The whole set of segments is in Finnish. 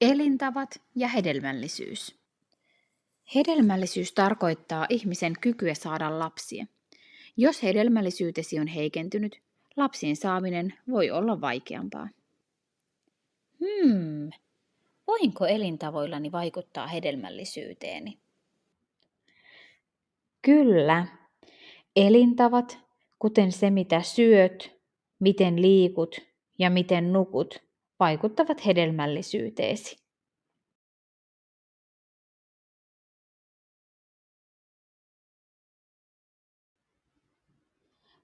Elintavat ja hedelmällisyys. Hedelmällisyys tarkoittaa ihmisen kykyä saada lapsia. Jos hedelmällisyytesi on heikentynyt, lapsien saaminen voi olla vaikeampaa. Hmm, voinko elintavoillani vaikuttaa hedelmällisyyteeni? Kyllä. Elintavat, kuten se mitä syöt, miten liikut ja miten nukut, vaikuttavat hedelmällisyyteesi.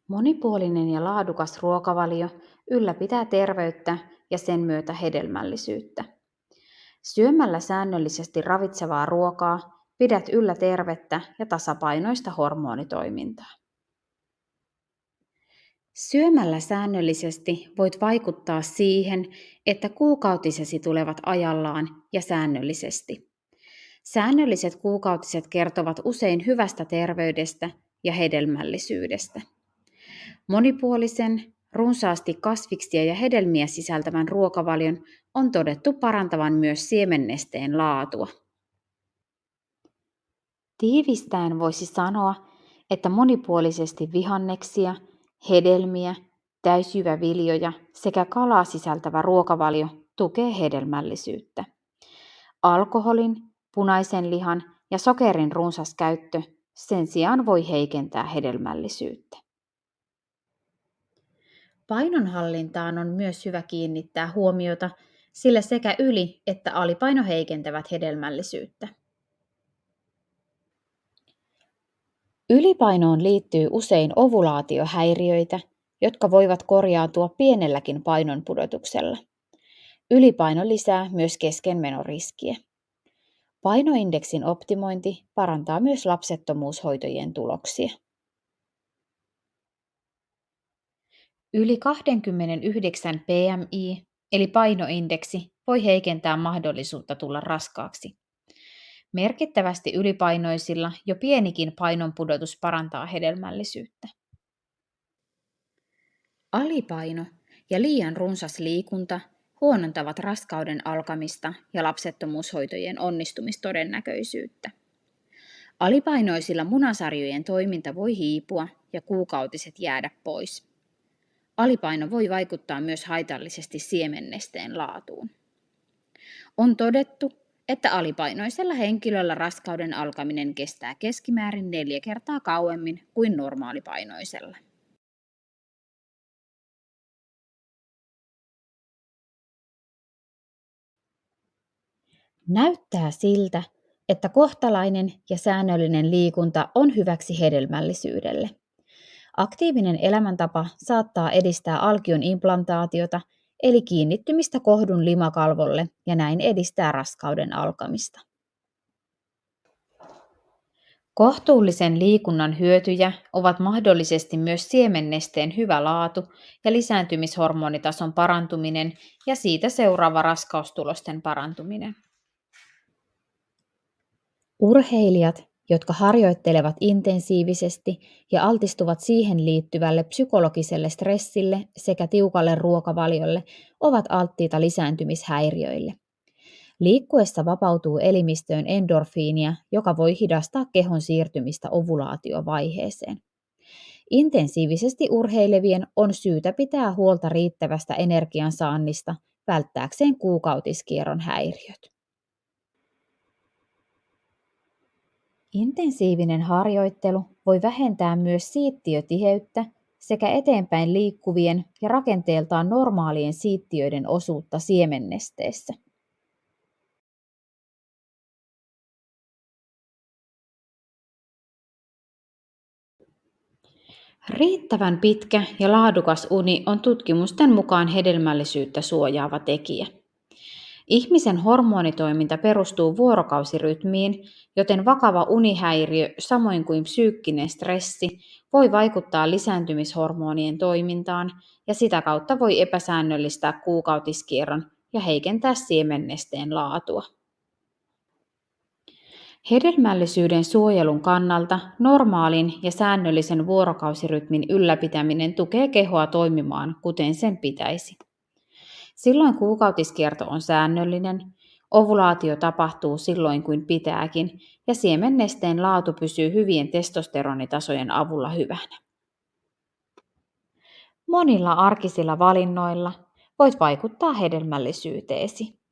Monipuolinen ja laadukas ruokavalio ylläpitää terveyttä ja sen myötä hedelmällisyyttä. Syömällä säännöllisesti ravitsevaa ruokaa pidät yllä tervettä ja tasapainoista hormonitoimintaa. Syömällä säännöllisesti voit vaikuttaa siihen, että kuukautisesi tulevat ajallaan ja säännöllisesti. Säännölliset kuukautiset kertovat usein hyvästä terveydestä ja hedelmällisyydestä. Monipuolisen, runsaasti kasviksia ja hedelmiä sisältävän ruokavalion on todettu parantavan myös siemennesteen laatua. Tiivistäen voisi sanoa, että monipuolisesti vihanneksia, hedelmiä, täysjyväviljoja sekä kalaa sisältävä ruokavalio tukee hedelmällisyyttä. Alkoholin, punaisen lihan ja sokerin runsas käyttö sen sijaan voi heikentää hedelmällisyyttä. Painonhallintaan on myös hyvä kiinnittää huomiota, sillä sekä yli- että alipaino heikentävät hedelmällisyyttä. Ylipainoon liittyy usein ovulaatiohäiriöitä, jotka voivat korjautua pienelläkin painonpudotuksella. Ylipaino lisää myös keskenmenoriskiä. Painoindeksin optimointi parantaa myös lapsettomuushoitojen tuloksia. Yli 29 PMI eli painoindeksi voi heikentää mahdollisuutta tulla raskaaksi. Merkittävästi ylipainoisilla jo pienikin painonpudotus parantaa hedelmällisyyttä. Alipaino ja liian runsas liikunta huonontavat raskauden alkamista ja lapsettomuushoitojen onnistumistodennäköisyyttä. Alipainoisilla munasarjojen toiminta voi hiipua ja kuukautiset jäädä pois. Alipaino voi vaikuttaa myös haitallisesti siemennesteen laatuun. On todettu, että alipainoisella henkilöllä raskauden alkaminen kestää keskimäärin neljä kertaa kauemmin kuin normaalipainoisella. Näyttää siltä, että kohtalainen ja säännöllinen liikunta on hyväksi hedelmällisyydelle. Aktiivinen elämäntapa saattaa edistää alkion implantaatiota, eli kiinnittymistä kohdun limakalvolle ja näin edistää raskauden alkamista. Kohtuullisen liikunnan hyötyjä ovat mahdollisesti myös siemennesteen hyvä laatu ja lisääntymishormonitason parantuminen ja siitä seuraava raskaustulosten parantuminen. Urheilijat, jotka harjoittelevat intensiivisesti ja altistuvat siihen liittyvälle psykologiselle stressille sekä tiukalle ruokavaliolle, ovat alttiita lisääntymishäiriöille. Liikkuessa vapautuu elimistöön endorfiinia, joka voi hidastaa kehon siirtymistä ovulaatiovaiheeseen. Intensiivisesti urheilevien on syytä pitää huolta riittävästä energiansaannista välttääkseen kuukautiskierron häiriöt. Intensiivinen harjoittelu voi vähentää myös siittiötiheyttä sekä eteenpäin liikkuvien ja rakenteeltaan normaalien siittiöiden osuutta siemennesteessä. Riittävän pitkä ja laadukas uni on tutkimusten mukaan hedelmällisyyttä suojaava tekijä. Ihmisen hormonitoiminta perustuu vuorokausirytmiin, joten vakava unihäiriö samoin kuin psyykkinen stressi voi vaikuttaa lisääntymishormonien toimintaan ja sitä kautta voi epäsäännöllistää kuukautiskierron ja heikentää siemennesteen laatua. Hedelmällisyyden suojelun kannalta normaalin ja säännöllisen vuorokausirytmin ylläpitäminen tukee kehoa toimimaan kuten sen pitäisi. Silloin kuukautiskierto on säännöllinen, Ovulaatio tapahtuu silloin kuin pitääkin ja siemennesteen laatu pysyy hyvien testosteronitasojen avulla hyvänä. Monilla arkisilla valinnoilla voit vaikuttaa hedelmällisyyteesi.